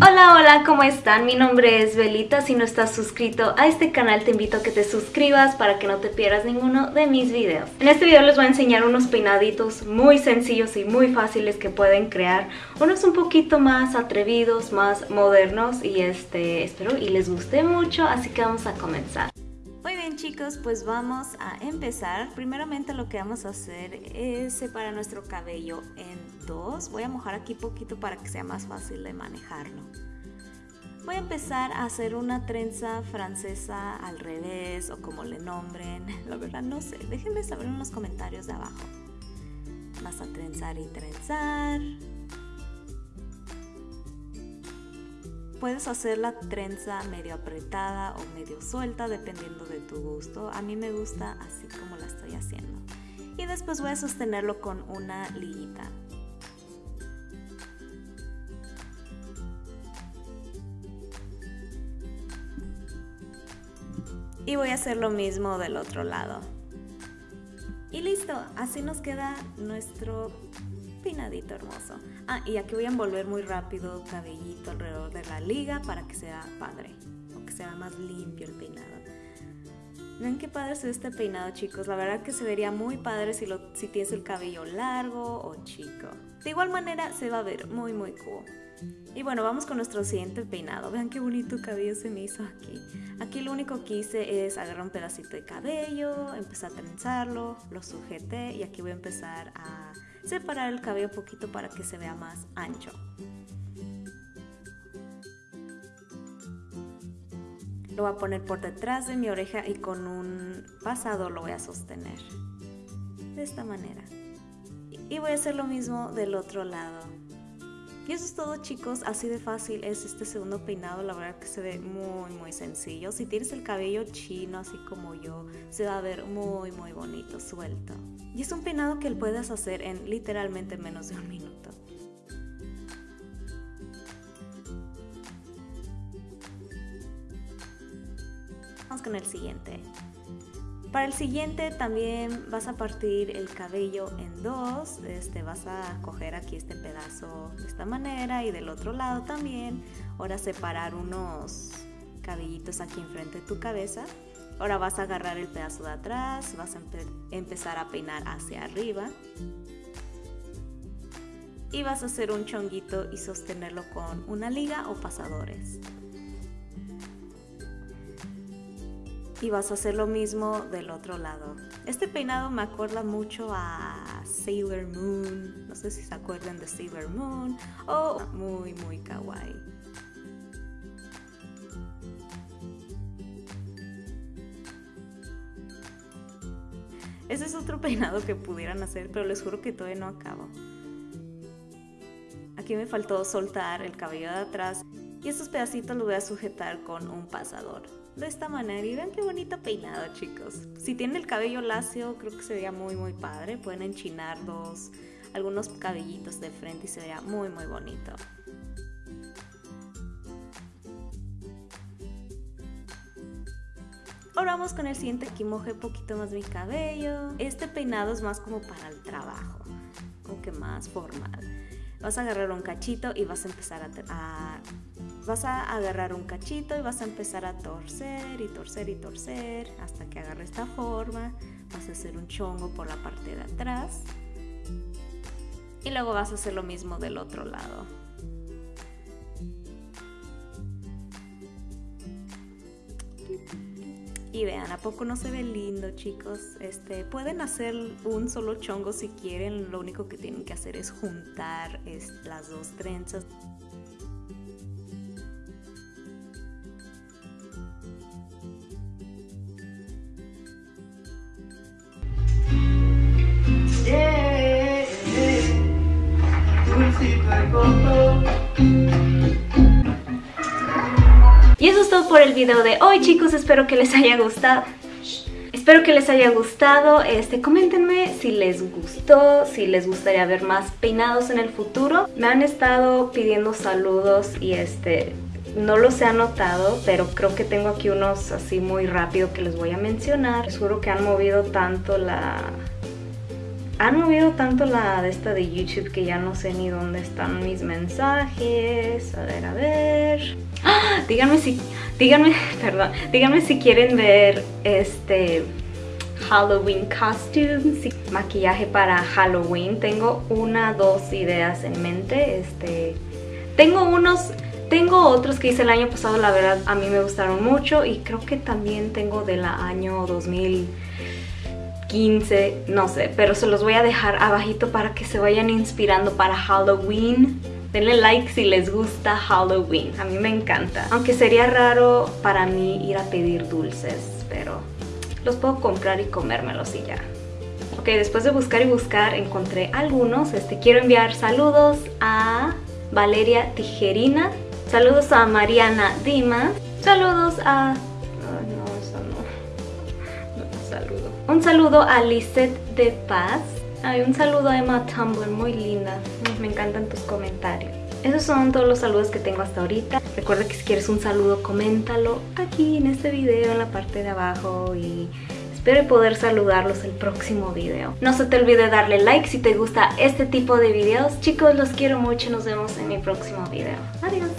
Hola, ¿cómo están? Mi nombre es Belita. Si no estás suscrito a este canal, te invito a que te suscribas para que no te pierdas ninguno de mis videos. En este video les voy a enseñar unos peinaditos muy sencillos y muy fáciles que pueden crear. Unos un poquito más atrevidos, más modernos y este, espero y les guste mucho, así que vamos a comenzar. Bien chicos, pues vamos a empezar. Primeramente lo que vamos a hacer es separar nuestro cabello en dos. Voy a mojar aquí poquito para que sea más fácil de manejarlo. Voy a empezar a hacer una trenza francesa al revés o como le nombren. La verdad no sé. Déjenme saber en los comentarios de abajo. Vas a trenzar y trenzar. Puedes hacer la trenza medio apretada o medio suelta dependiendo de tu gusto. A mí me gusta así como la estoy haciendo. Y después voy a sostenerlo con una liguita. Y voy a hacer lo mismo del otro lado. Y listo, así nos queda nuestro peinadito hermoso. Ah, y aquí voy a envolver muy rápido cabellito alrededor de la liga para que sea padre, o que sea más limpio el peinado. Ven qué padre es este peinado, chicos. La verdad que se vería muy padre si, lo, si tienes el cabello largo o chico. De igual manera se va a ver muy muy cool. Y bueno, vamos con nuestro siguiente peinado. Vean qué bonito cabello se me hizo aquí. Aquí lo único que hice es agarrar un pedacito de cabello, empezar a trenzarlo, lo sujeté y aquí voy a empezar a separar el cabello un poquito para que se vea más ancho. Lo voy a poner por detrás de mi oreja y con un pasado lo voy a sostener. De esta manera. Y voy a hacer lo mismo del otro lado. Y eso es todo chicos, así de fácil es este segundo peinado, la verdad que se ve muy muy sencillo. Si tienes el cabello chino así como yo, se va a ver muy muy bonito, suelto. Y es un peinado que puedes hacer en literalmente menos de un minuto. Vamos con el siguiente. Para el siguiente también vas a partir el cabello en dos, este, vas a coger aquí este pedazo de esta manera y del otro lado también. Ahora separar unos cabellitos aquí enfrente de tu cabeza. Ahora vas a agarrar el pedazo de atrás, vas a empezar a peinar hacia arriba. Y vas a hacer un chonguito y sostenerlo con una liga o pasadores. Y vas a hacer lo mismo del otro lado. Este peinado me acuerda mucho a Sailor Moon, no sé si se acuerdan de Sailor Moon, o muy muy kawaii. Ese es otro peinado que pudieran hacer, pero les juro que todavía no acabo. Aquí me faltó soltar el cabello de atrás y estos pedacitos los voy a sujetar con un pasador de esta manera y vean qué bonito peinado chicos si tienen el cabello lacio creo que se vería muy muy padre pueden enchinar dos algunos cabellitos de frente y se vería muy muy bonito Ahora vamos con el siguiente, aquí mojé poquito más mi cabello. Este peinado es más como para el trabajo, como que más formal. Vas a agarrar un cachito y vas a empezar a vas a agarrar un cachito y vas a empezar a torcer y torcer y torcer hasta que agarre esta forma. Vas a hacer un chongo por la parte de atrás. Y luego vas a hacer lo mismo del otro lado. Y vean, ¿a poco no se ve lindo, chicos? Este, pueden hacer un solo chongo si quieren. Lo único que tienen que hacer es juntar las dos trenzas. Por el video de hoy chicos, espero que les haya gustado. Espero que les haya gustado, este, coméntenme si les gustó, si les gustaría ver más peinados en el futuro. Me han estado pidiendo saludos y este, no los he anotado, pero creo que tengo aquí unos así muy rápido que les voy a mencionar. Seguro que han movido tanto la, han movido tanto la de esta de YouTube que ya no sé ni dónde están mis mensajes. A ver, a ver. Díganme si... Díganme, perdón, díganme si quieren ver este Halloween costumes, maquillaje para Halloween. Tengo una, dos ideas en mente. Este, tengo unos, tengo otros que hice el año pasado, la verdad a mí me gustaron mucho y creo que también tengo del año 2015, no sé, pero se los voy a dejar abajito para que se vayan inspirando para Halloween. Denle like si les gusta Halloween, a mí me encanta. Aunque sería raro para mí ir a pedir dulces, pero los puedo comprar y comérmelos y ya. Ok, después de buscar y buscar encontré algunos. Este, quiero enviar saludos a Valeria Tijerina. Saludos a Mariana Dimas. Saludos a... no, eso no. No, saludo. Un saludo a Lisette de Paz. Hay un saludo a Emma Tumblr, muy linda. Me encantan tus comentarios. Esos son todos los saludos que tengo hasta ahorita. Recuerda que si quieres un saludo, coméntalo aquí en este video, en la parte de abajo y espero poder saludarlos el próximo video. No se te olvide darle like si te gusta este tipo de videos. Chicos, los quiero mucho. Nos vemos en mi próximo video. Adiós.